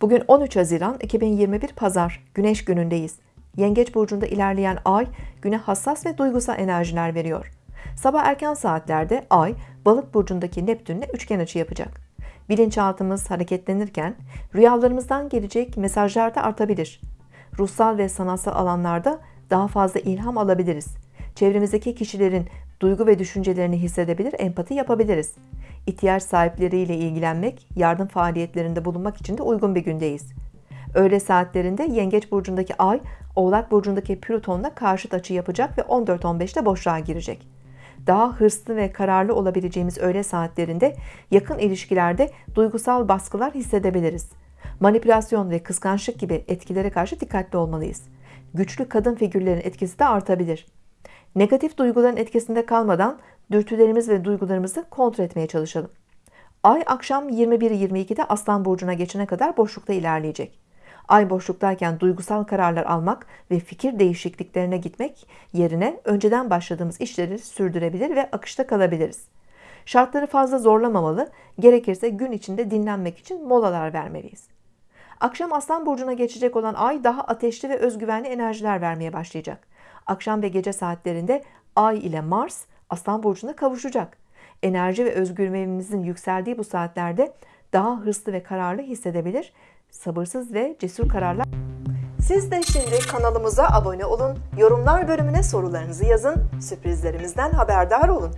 Bugün 13 Haziran 2021 Pazar Güneş günündeyiz. Yengeç burcunda ilerleyen ay güne hassas ve duygusal enerjiler veriyor. Sabah erken saatlerde ay balık burcundaki Neptünle üçgen açı yapacak. Bilinçaltımız hareketlenirken rüyalarımızdan gelecek mesajlar da artabilir. Ruhsal ve sanatsal alanlarda daha fazla ilham alabiliriz. Çevremizdeki kişilerin duygu ve düşüncelerini hissedebilir, empati yapabiliriz. İhtiyaç sahipleriyle ilgilenmek, yardım faaliyetlerinde bulunmak için de uygun bir gündeyiz. Öğle saatlerinde Yengeç burcundaki Ay, Oğlak burcundaki Plüton'la karşıt açı yapacak ve 14-15'te boşluğa girecek. Daha hırslı ve kararlı olabileceğimiz öğle saatlerinde yakın ilişkilerde duygusal baskılar hissedebiliriz. Manipülasyon ve kıskançlık gibi etkilere karşı dikkatli olmalıyız. Güçlü kadın figürlerin etkisi de artabilir. Negatif duyguların etkisinde kalmadan dürtülerimiz ve duygularımızı kontrol etmeye çalışalım. Ay akşam 21-22'de Aslan Burcu'na geçene kadar boşlukta ilerleyecek. Ay boşluktayken duygusal kararlar almak ve fikir değişikliklerine gitmek yerine önceden başladığımız işleri sürdürebilir ve akışta kalabiliriz. Şartları fazla zorlamamalı, gerekirse gün içinde dinlenmek için molalar vermeliyiz. Akşam Aslan Burcu'na geçecek olan ay daha ateşli ve özgüvenli enerjiler vermeye başlayacak. Akşam ve gece saatlerinde Ay ile Mars Aslan Burcu'na kavuşacak. Enerji ve özgüvenimizin yükseldiği bu saatlerde daha hırslı ve kararlı hissedebilir, sabırsız ve cesur kararlar. Siz de şimdi kanalımıza abone olun, yorumlar bölümüne sorularınızı yazın, sürprizlerimizden haberdar olun.